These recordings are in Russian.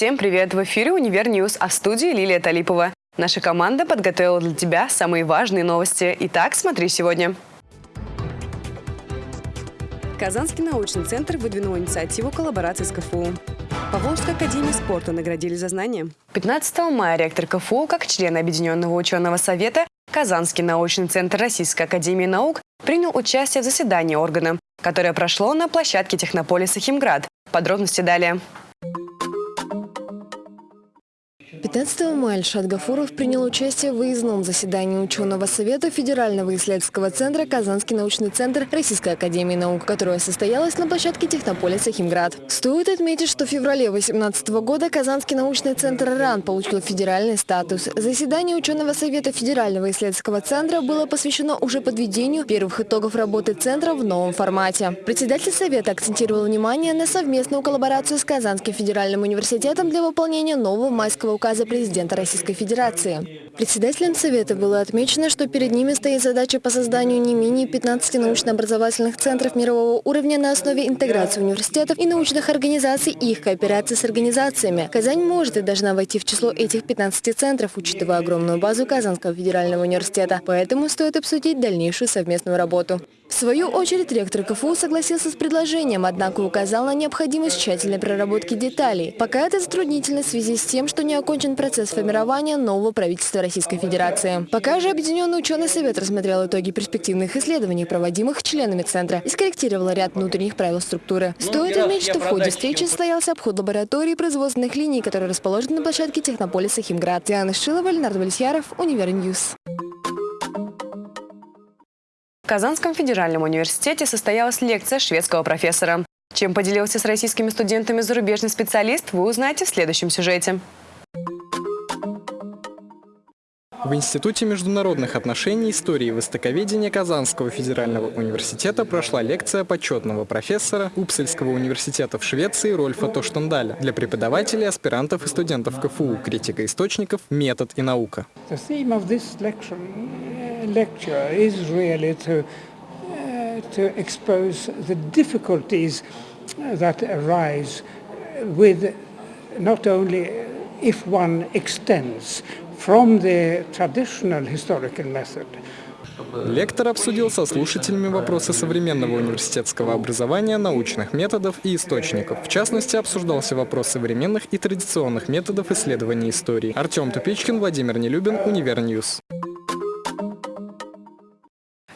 Всем привет! В эфире «Универ News», а в студии Лилия Талипова. Наша команда подготовила для тебя самые важные новости. Итак, смотри сегодня. Казанский научный центр выдвинул инициативу коллаборации с КФУ. Поволжской академии спорта наградили за знания. 15 мая ректор КФУ, как член Объединенного ученого совета, Казанский научный центр Российской академии наук принял участие в заседании органа, которое прошло на площадке технополиса «Химград». Подробности далее. 15 мая Альшат Гафуров принял участие в выездном заседании ученого совета Федерального исследовательского центра «Казанский научный центр Российской академии наук», которое состоялось на площадке технополиса «Химград». Стоит отметить, что в феврале 2018 года Казанский научный центр РАН получил федеральный статус. Заседание ученого совета Федерального исследовательского центра было посвящено уже подведению первых итогов работы центра в новом формате. Председатель совета акцентировал внимание на совместную коллаборацию с Казанским федеральным университетом для выполнения нового майского указа указа президента Российской Федерации. Председателем Совета было отмечено, что перед ними стоит задача по созданию не менее 15 научно-образовательных центров мирового уровня на основе интеграции университетов и научных организаций и их кооперации с организациями. Казань может и должна войти в число этих 15 центров, учитывая огромную базу Казанского федерального университета. Поэтому стоит обсудить дальнейшую совместную работу. В свою очередь ректор КФУ согласился с предложением, однако указал на необходимость тщательной проработки деталей. Пока это затруднительно в связи с тем, что не окончен процесс формирования нового правительства Российской Федерации. Пока же Объединенный ученый совет рассмотрел итоги перспективных исследований, проводимых членами Центра, и скорректировал ряд внутренних правил структуры. Стоит отметить, что в ходе встречи состоялся обход лаборатории производственных линий, которые расположены на площадке технополиса «Химград». Диана Шилова, Ленар Давлетьяров, Универ News. Казанском федеральном университете состоялась лекция шведского профессора. Чем поделился с российскими студентами зарубежный специалист, вы узнаете в следующем сюжете. В Институте международных отношений, истории и востоковедения Казанского федерального университета прошла лекция почетного профессора Упсельского университета в Швеции Рольфа Тоштендаля для преподавателей, аспирантов и студентов КФУ «Критика источников. Метод и наука» lecture is really to, uh, to expose the difficulties that arise with not only if one extends from the traditional historical method, Лектор обсудил со слушателями вопросы современного университетского образования, научных методов и источников. В частности, обсуждался вопрос современных и традиционных методов исследования истории. Артем Тупичкин, Владимир Нелюбин, Универ News.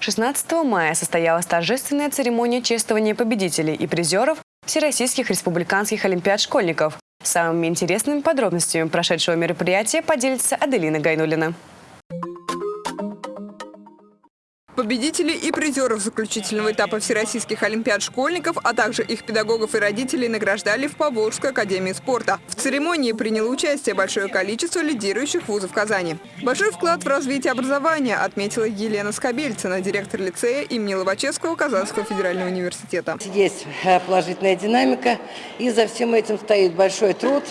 16 мая состоялась торжественная церемония чествования победителей и призеров Всероссийских республиканских олимпиад школьников. Самыми интересными подробностями прошедшего мероприятия поделится Аделина Гайнулина. Победителей и призеров заключительного этапа Всероссийских Олимпиад школьников, а также их педагогов и родителей награждали в Поволжской академии спорта. В церемонии приняло участие большое количество лидирующих вузов Казани. Большой вклад в развитие образования отметила Елена Скобельцына, директор лицея имени Лобачевского Казанского федерального университета. Есть э, положительная динамика, и за всем этим стоит большой труд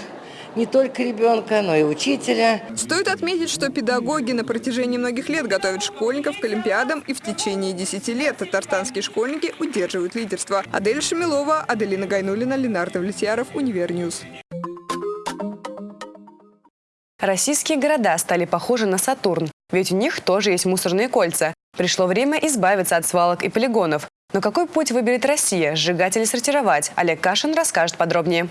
не только ребенка, но и учителя. Стоит отметить, что педагоги на протяжении многих лет готовят школьников к Олимпиадам, и в течение 10 лет татарстанские школьники удерживают лидерство. Адель Шамилова, Аделина Гайнулина, Ленар Давлетьяров, Универ News. Российские города стали похожи на Сатурн, ведь у них тоже есть мусорные кольца. Пришло время избавиться от свалок и полигонов. Но какой путь выберет Россия – сжигать или сортировать? Олег Кашин расскажет подробнее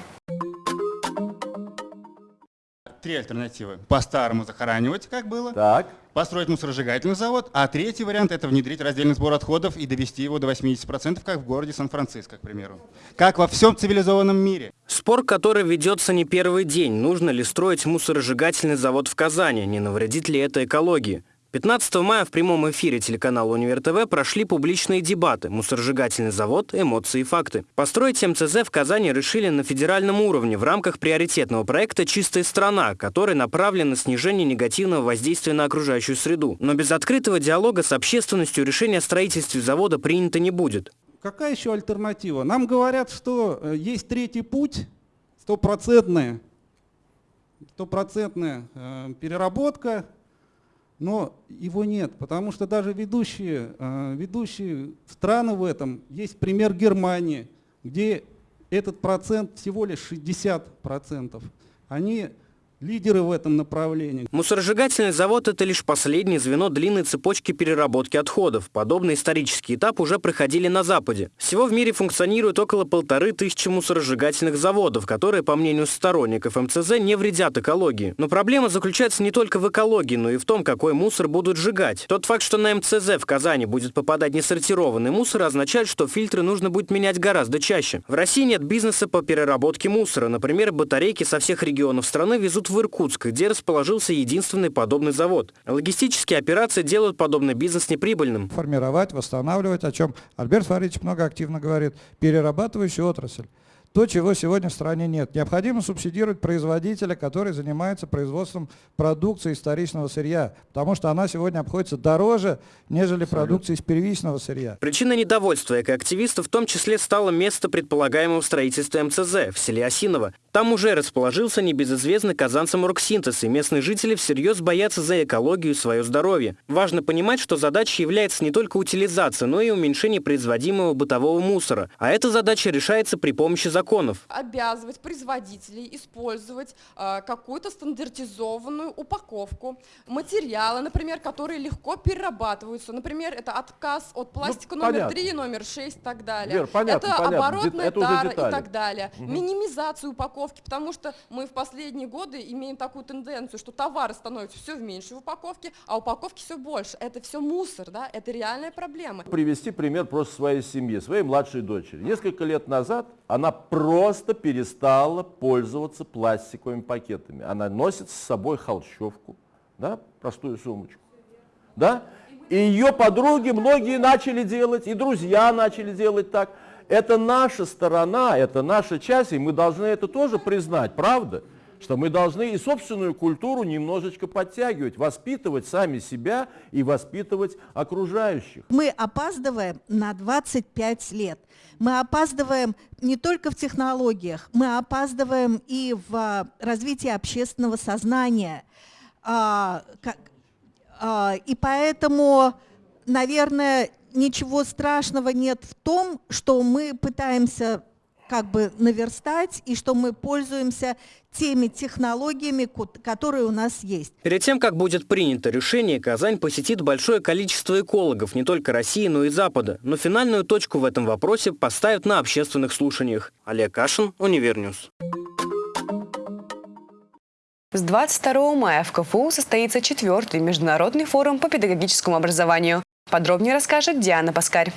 три альтернативы. По-старому захоранивать, как было. Так. Построить мусоросжигательный завод. А третий вариант – это внедрить раздельный сбор отходов и довести его до 80%, как в городе Сан-Франциско, к примеру. Как во всем цивилизованном мире. Спор, который ведется не первый день. Нужно ли строить мусоросжигательный завод в Казани? Не навредит ли это экологии? 15 мая в прямом эфире телеканала «Универ ТВ» прошли публичные дебаты «Мусоросжигательный завод. Эмоции и факты». Построить МЦЗ в Казани решили на федеральном уровне в рамках приоритетного проекта «Чистая страна», который направлен на снижение негативного воздействия на окружающую среду. Но без открытого диалога с общественностью решение о строительстве завода принято не будет. Какая еще альтернатива? Нам говорят, что э, есть третий путь, стопроцентная, стопроцентная э, переработка но его нет, потому что даже ведущие, э, ведущие страны в этом, есть пример Германии, где этот процент всего лишь 60%. они лидеры в этом направлении. Мусоросжигательный завод – это лишь последнее звено длинной цепочки переработки отходов. Подобный исторический этап уже проходили на Западе. Всего в мире функционирует около полторы тысячи мусоросжигательных заводов, которые, по мнению сторонников МЦЗ, не вредят экологии. Но проблема заключается не только в экологии, но и в том, какой мусор будут сжигать. Тот факт, что на МЦЗ в Казани будет попадать несортированный мусор, означает, что фильтры нужно будет менять гораздо чаще. В России нет бизнеса по переработке мусора. Например, батарейки со всех регионов страны везут в Иркутск, где расположился единственный подобный завод. Логистические операции делают подобный бизнес неприбыльным. Формировать, восстанавливать, о чем Альберт Фаридович много активно говорит, перерабатывающая отрасль то, чего сегодня в стране нет. Необходимо субсидировать производителя, который занимается производством продукции историчного сырья, потому что она сегодня обходится дороже, нежели продукция из первичного сырья. Причиной недовольства экоактивистов в том числе стало место предполагаемого строительства МЦЗ в селе Осиново. Там уже расположился небезызвестный казанцам оргсинтез, и местные жители всерьез боятся за экологию и свое здоровье. Важно понимать, что задачей является не только утилизация, но и уменьшение производимого бытового мусора. А эта задача решается при помощи законов законов. Обязывать производителей использовать э, какую-то стандартизованную упаковку, материалы, например, которые легко перерабатываются. Например, это отказ от ну, пластика ну, номер понятно. 3, номер 6 и так далее. Вер, понятно, это понятно. оборотная это тара и так далее. Угу. Минимизацию упаковки, потому что мы в последние годы имеем такую тенденцию, что товары становятся все в меньшей упаковке, а упаковки все больше. Это все мусор, да? это реальная проблема. Привести пример просто своей семьи, своей младшей дочери. Несколько лет назад она просто перестала пользоваться пластиковыми пакетами. Она носит с собой холщовку, да, простую сумочку. Да? И ее подруги многие начали делать, и друзья начали делать так. Это наша сторона, это наша часть, и мы должны это тоже признать, правда? Что мы должны и собственную культуру немножечко подтягивать, воспитывать сами себя и воспитывать окружающих. Мы опаздываем на 25 лет. Мы опаздываем не только в технологиях, мы опаздываем и в а, развитии общественного сознания. А, а, и поэтому, наверное, ничего страшного нет в том, что мы пытаемся как бы наверстать и что мы пользуемся теми технологиями, которые у нас есть. Перед тем, как будет принято решение, Казань посетит большое количество экологов не только России, но и Запада. Но финальную точку в этом вопросе поставят на общественных слушаниях. Олег Кашин, Универ News. С 22 мая в КФУ состоится четвертый международный форум по педагогическому образованию. Подробнее расскажет Диана Паскарь.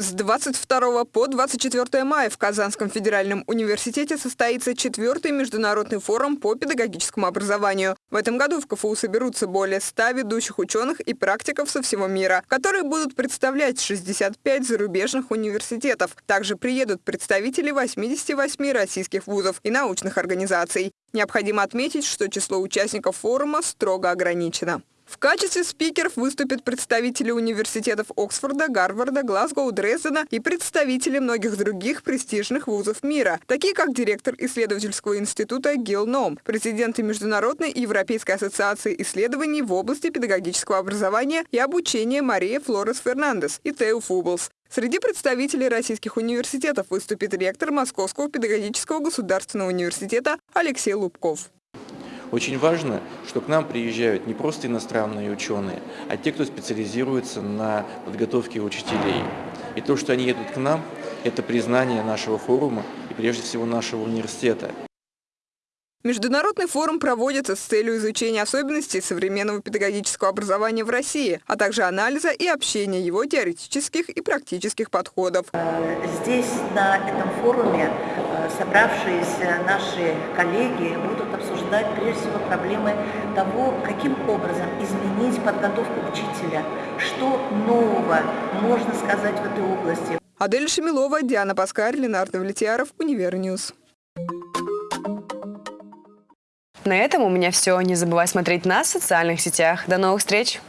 С 22 по 24 мая в Казанском федеральном университете состоится четвертый международный форум по педагогическому образованию. В этом году в КФУ соберутся более 100 ведущих ученых и практиков со всего мира, которые будут представлять 65 зарубежных университетов. Также приедут представители 88 российских вузов и научных организаций. Необходимо отметить, что число участников форума строго ограничено. В качестве спикеров выступят представители университетов Оксфорда, Гарварда, Глазгоу, Дрездена и представители многих других престижных вузов мира, такие как директор исследовательского института Гил Ном, президенты Международной и Европейской ассоциации исследований в области педагогического образования и обучения Мария Флорес Фернандес и Тео Фублс. Среди представителей российских университетов выступит ректор Московского педагогического государственного университета Алексей Лубков. Очень важно, что к нам приезжают не просто иностранные ученые, а те, кто специализируется на подготовке учителей. И то, что они едут к нам, это признание нашего форума и прежде всего нашего университета. Международный форум проводится с целью изучения особенностей современного педагогического образования в России, а также анализа и общения его теоретических и практических подходов. Здесь, на этом форуме, э, собравшиеся наши коллеги будут обсуждать прежде всего проблемы того, каким образом изменить подготовку учителя, что нового можно сказать в этой области. Адель Шамилова, Диана Паскарь, Ленар Давлетьяров, Универ News. На этом у меня все. Не забывай смотреть нас в социальных сетях. До новых встреч!